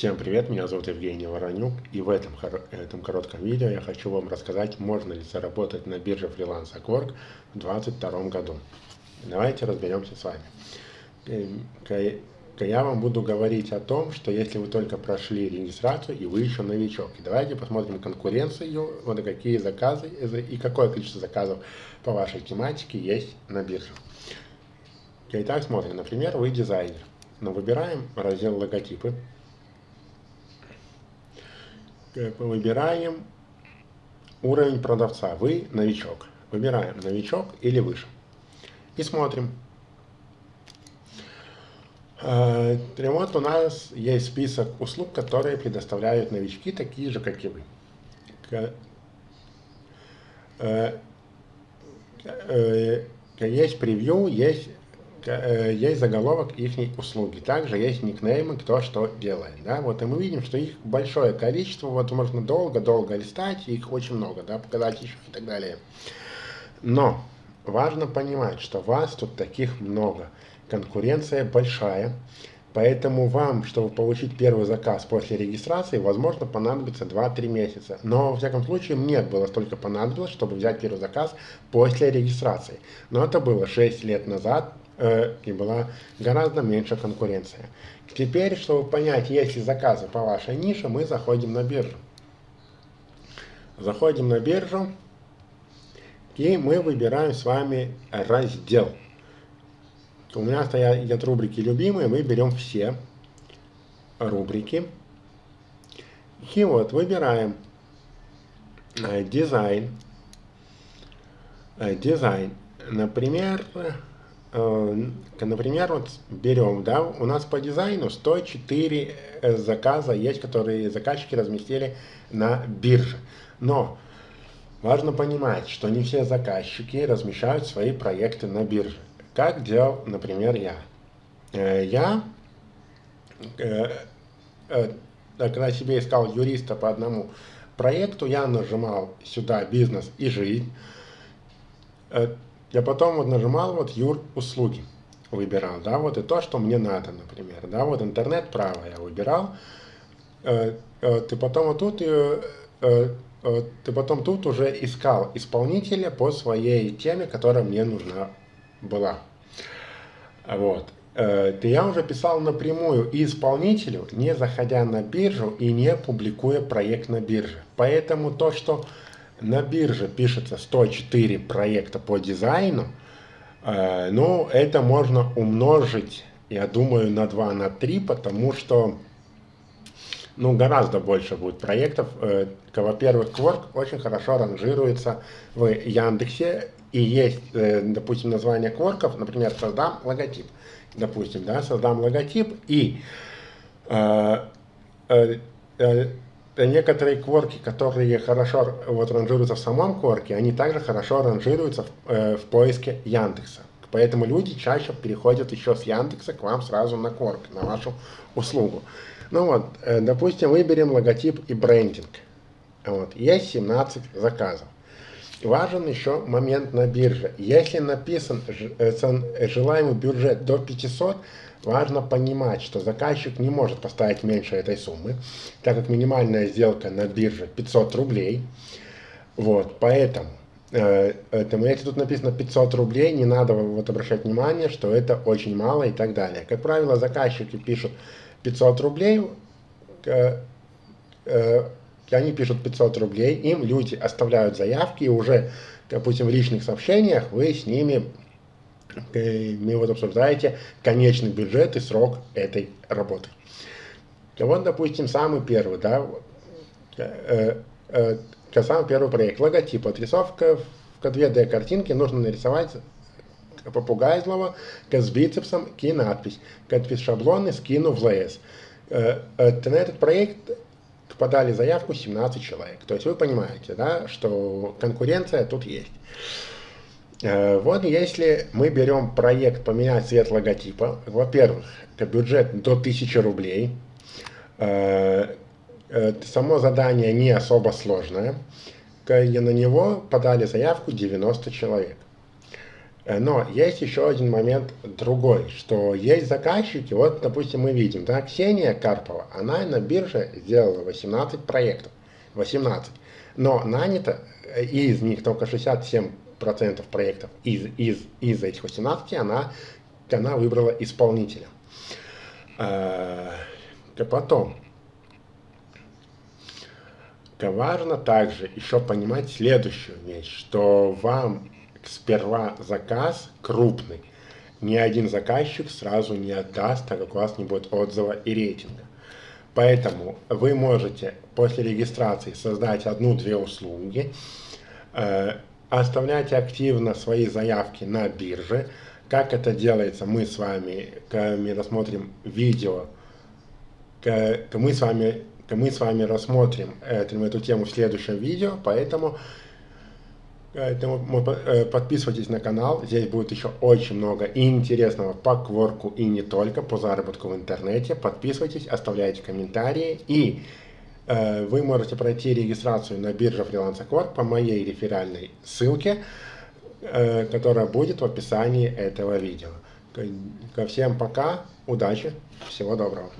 Всем привет, меня зовут Евгений Воронюк, и в этом, этом коротком видео я хочу вам рассказать, можно ли заработать на бирже фриланс Upwork в 2022 году. Давайте разберемся с вами. Э, я вам буду говорить о том, что если вы только прошли регистрацию и вы еще новичок. И давайте посмотрим конкуренцию, вот какие заказы и какое количество заказов по вашей тематике есть на бирже. Итак, смотрим. Например, вы дизайнер. Но выбираем раздел логотипы выбираем уровень продавца. Вы новичок. Выбираем новичок или выше. И смотрим. Э, вот у нас есть список услуг, которые предоставляют новички, такие же, как и вы. Э, э, есть превью, есть Э, есть заголовок их услуги. Также есть никнеймы, кто что делает. Да? Вот, и мы видим, что их большое количество, вот можно долго-долго листать, их очень много, да, показать еще и так далее. Но важно понимать, что вас тут таких много. Конкуренция большая, поэтому вам, чтобы получить первый заказ после регистрации, возможно, понадобится 2-3 месяца. Но, во всяком случае, мне было столько понадобилось, чтобы взять первый заказ после регистрации. Но это было 6 лет назад, э, и была гораздо меньше конкуренция. Теперь, чтобы понять, есть ли заказы по вашей нише, мы заходим на биржу. Заходим на биржу, и мы выбираем с вами раздел. У меня стоят рубрики любимые, мы берем все рубрики. И вот выбираем э, дизайн. Э, дизайн. Например, например, вот берем, да, у нас по дизайну 104 э, заказа есть, которые заказчики разместили на бирже. Но важно понимать, что не все заказчики размещают свои проекты на бирже. Как делал, например, я. Э, я, когда себе искал юриста по одному проекту, я нажимал сюда «Бизнес и жизнь», я потом вот нажимал вот юр услуги, выбирал, да, вот и то, что мне надо, например, да, вот интернет право я выбирал, э, э, ты потом вот тут, э, ты потом тут уже искал исполнителя по своей теме, которая мне нужна была, вот. Ты я уже писал напрямую исполнителю, не заходя на биржу и не публикуя проект на бирже. Поэтому то, что на бирже пишется 104 проекта по дизайну, э, ну, это можно умножить, я думаю, на 2, на 3, потому что, ну, гораздо больше будет проектов. Э, во-первых, Quark очень хорошо ранжируется в Яндексе, и есть, э, допустим, название кворков, например, создам логотип, допустим, да, создам логотип, и э, э, э, некоторые кворки, которые хорошо вот, ранжируются в самом кворке, они также хорошо ранжируются в, э, в поиске Яндекса. Поэтому люди чаще переходят еще с Яндекса к вам сразу на кворк, на вашу услугу. Ну вот, э, допустим, выберем логотип и брендинг. Вот, есть 17 заказов. Важен еще момент на бирже. Если написан э, желаемый бюджет до 500, Важно понимать, что заказчик не может поставить меньше этой суммы, так как минимальная сделка на бирже 500 рублей. Вот, поэтому, э, этому, если тут написано 500 рублей, не надо вот обращать внимание, что это очень мало и так далее. Как правило, заказчики пишут 500 рублей, э, э, они пишут 500 рублей, им люди оставляют заявки, и уже, допустим, в личных сообщениях вы с ними вы вот обсуждаете конечный бюджет и срок этой работы. Вот, допустим, самый первый, да, э, э, самый первый проект, логотип, отрисовка в 2D картинке нужно нарисовать попугай злого с бицепсом и надпись. Надпись шаблоны скину в ЛС. Э, э, на этот проект подали заявку 17 человек. То есть вы понимаете, да, что конкуренция тут есть. Э, вот если мы берем проект «Поменять цвет логотипа», во-первых, это бюджет до 1000 рублей, э, э, само задание не особо сложное, и на него подали заявку 90 человек. Но есть еще один момент другой, что есть заказчики, вот, допустим, мы видим, да, Ксения Карпова, она на бирже сделала 18 проектов, 18, но нанято, э, из них только 67% проектов из, из, из этих 18 она, она выбрала исполнителя. А, потом, важно также еще понимать следующую вещь, что вам сперва заказ крупный, ни один заказчик сразу не отдаст, так как у вас не будет отзыва и рейтинга. Поэтому вы можете после регистрации создать одну-две услуги, э, оставлять активно свои заявки на бирже. Как это делается, мы с вами, рассмотрим видео, мы с вами, мы с вами рассмотрим эту, эту тему в следующем видео, поэтому Поэтому э, подписывайтесь на канал, здесь будет еще очень много интересного по кворку и не только, по заработку в интернете. Подписывайтесь, оставляйте комментарии и э, вы можете пройти регистрацию на бирже фриланса Quark по моей реферальной ссылке, э, которая будет в описании этого видео. Ко всем пока, удачи, всего доброго.